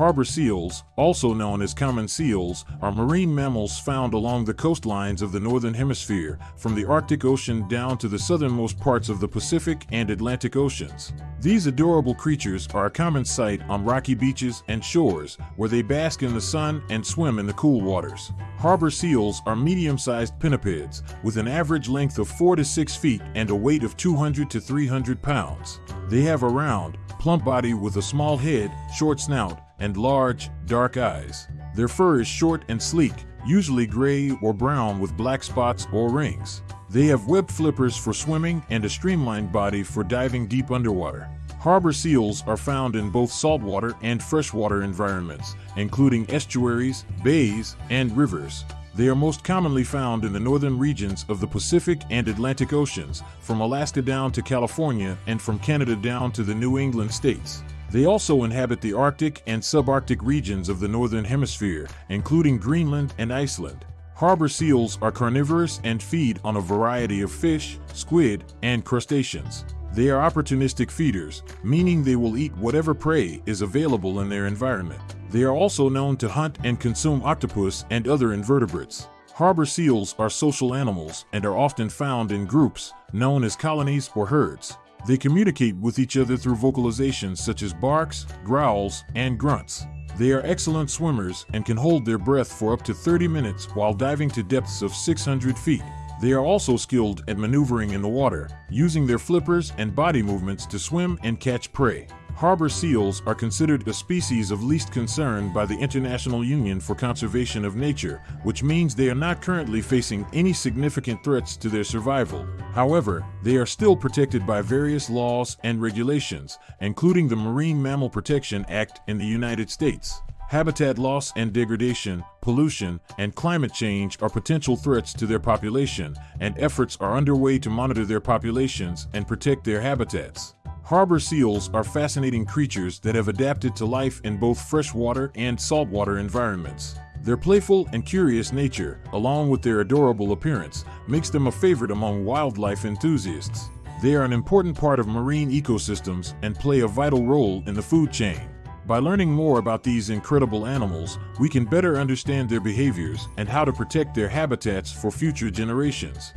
Harbor seals, also known as common seals, are marine mammals found along the coastlines of the northern hemisphere, from the Arctic Ocean down to the southernmost parts of the Pacific and Atlantic Oceans. These adorable creatures are a common sight on rocky beaches and shores, where they bask in the sun and swim in the cool waters. Harbor seals are medium-sized pinnipeds, with an average length of 4 to 6 feet and a weight of 200 to 300 pounds. They have a round, plump body with a small head, short snout, and large, dark eyes. Their fur is short and sleek, usually gray or brown with black spots or rings. They have webbed flippers for swimming and a streamlined body for diving deep underwater. Harbor seals are found in both saltwater and freshwater environments, including estuaries, bays, and rivers. They are most commonly found in the northern regions of the Pacific and Atlantic Oceans, from Alaska down to California and from Canada down to the New England states. They also inhabit the Arctic and subarctic regions of the Northern Hemisphere, including Greenland and Iceland. Harbor seals are carnivorous and feed on a variety of fish, squid, and crustaceans. They are opportunistic feeders, meaning they will eat whatever prey is available in their environment. They are also known to hunt and consume octopus and other invertebrates. Harbor seals are social animals and are often found in groups, known as colonies or herds. They communicate with each other through vocalizations such as barks, growls, and grunts. They are excellent swimmers and can hold their breath for up to 30 minutes while diving to depths of 600 feet. They are also skilled at maneuvering in the water, using their flippers and body movements to swim and catch prey. Harbor seals are considered a species of least concern by the International Union for Conservation of Nature, which means they are not currently facing any significant threats to their survival. However, they are still protected by various laws and regulations, including the Marine Mammal Protection Act in the United States. Habitat loss and degradation, pollution, and climate change are potential threats to their population, and efforts are underway to monitor their populations and protect their habitats. Harbor seals are fascinating creatures that have adapted to life in both freshwater and saltwater environments. Their playful and curious nature, along with their adorable appearance, makes them a favorite among wildlife enthusiasts. They are an important part of marine ecosystems and play a vital role in the food chain. By learning more about these incredible animals, we can better understand their behaviors and how to protect their habitats for future generations.